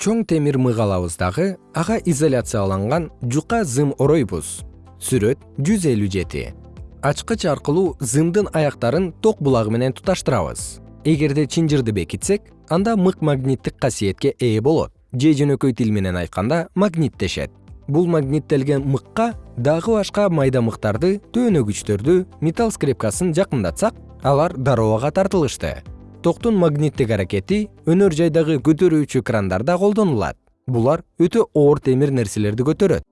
чоң темир мык алабыз ага изоляцияланган жука зым оройбуз. Сүрөт жүз элүү жети. Ачкыч аркылуу зымдын аяктарын ток булагы менен туташтырабыз. Эгерде чынжырды бекитсек анда мык магниттик касиетке ээ болот. Же жөнөкөй тил менен айтканда магниттешет. Бул магниттелген мыкка дагы башка майда мыктарды төөнөгүчтөрдү металл скрепкасын жакындатсак алар дароо ага тартылышты токтун магниттик аракети өнөр жайдагы көтөрүүчү крандарда колдонулат. Булар өтө оор темир нерселерди көтөрөт